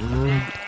Mm.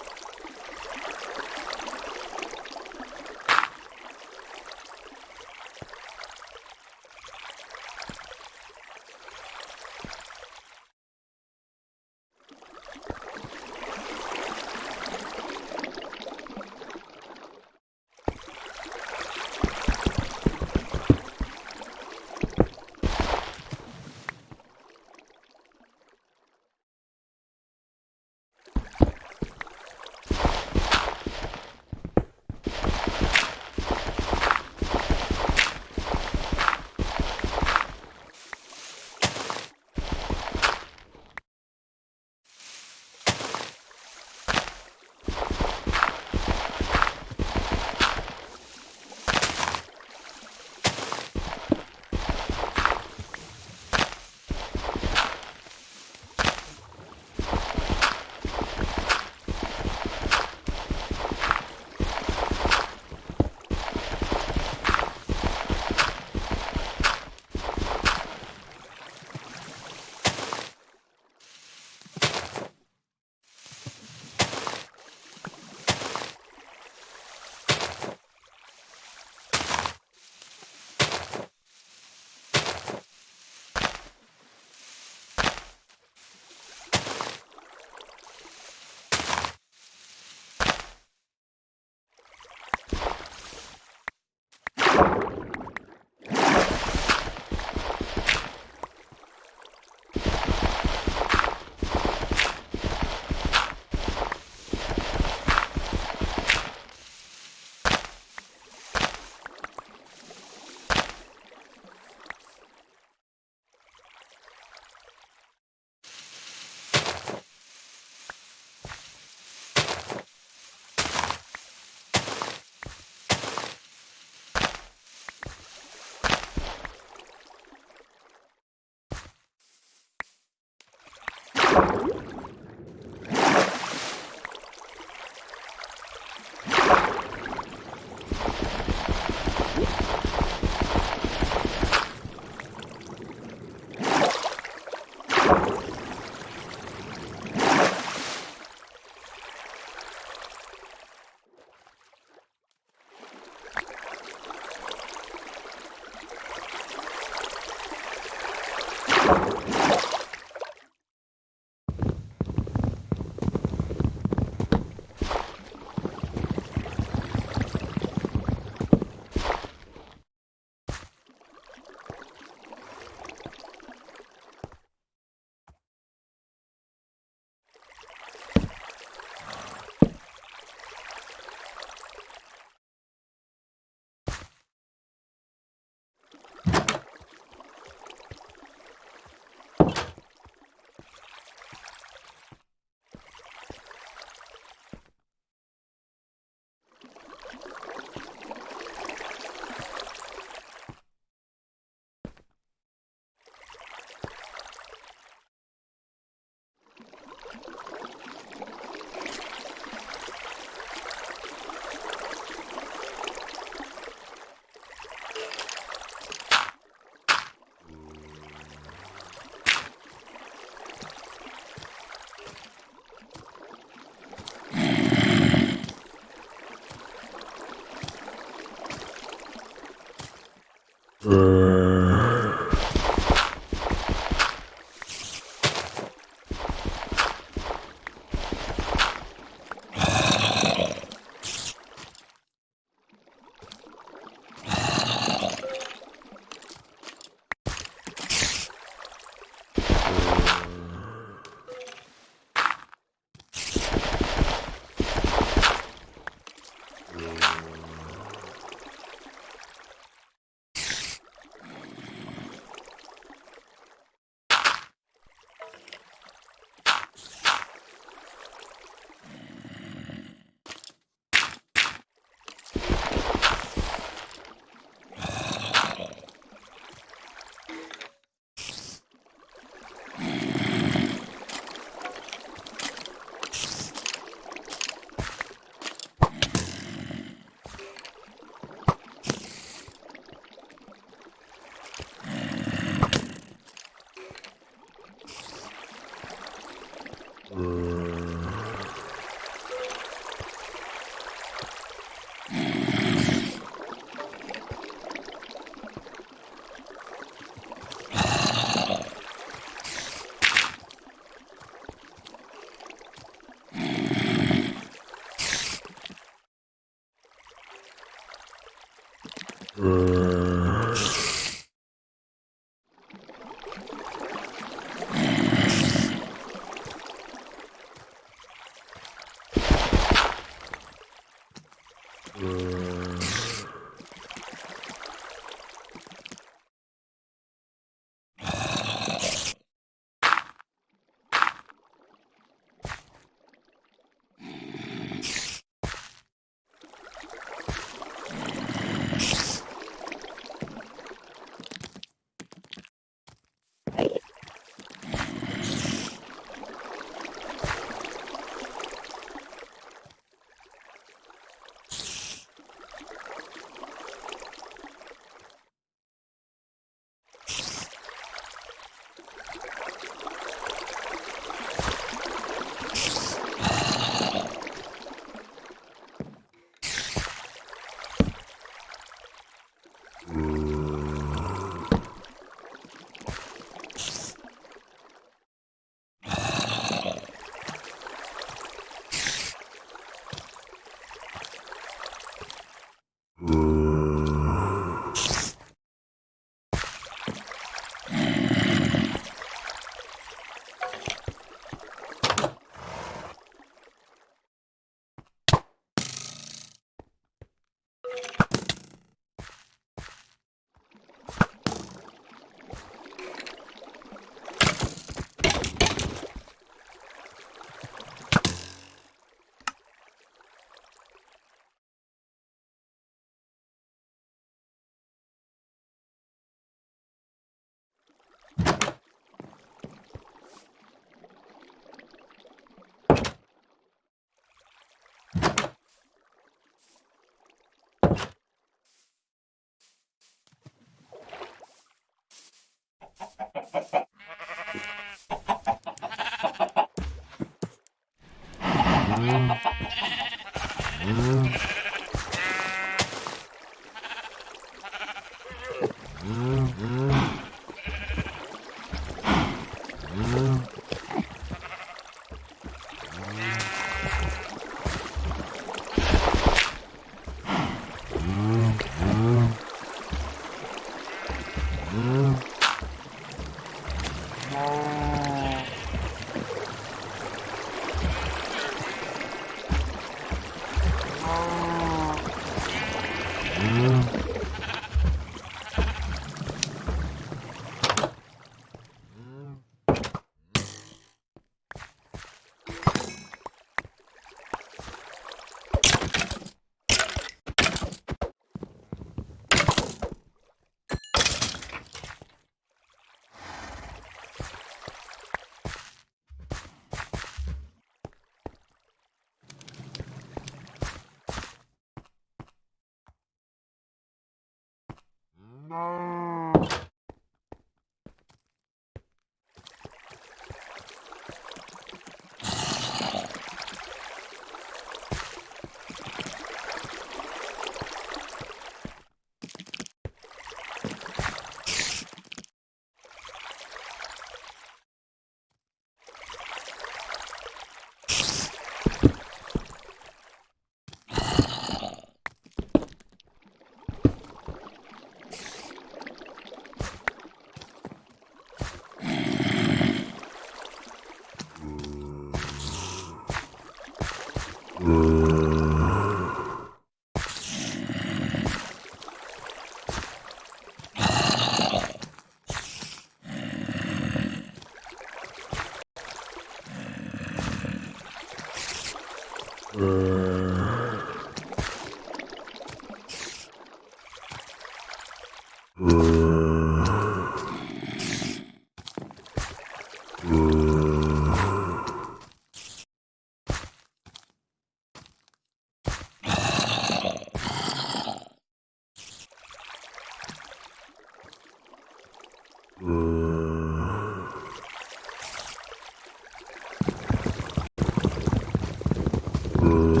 Ooh.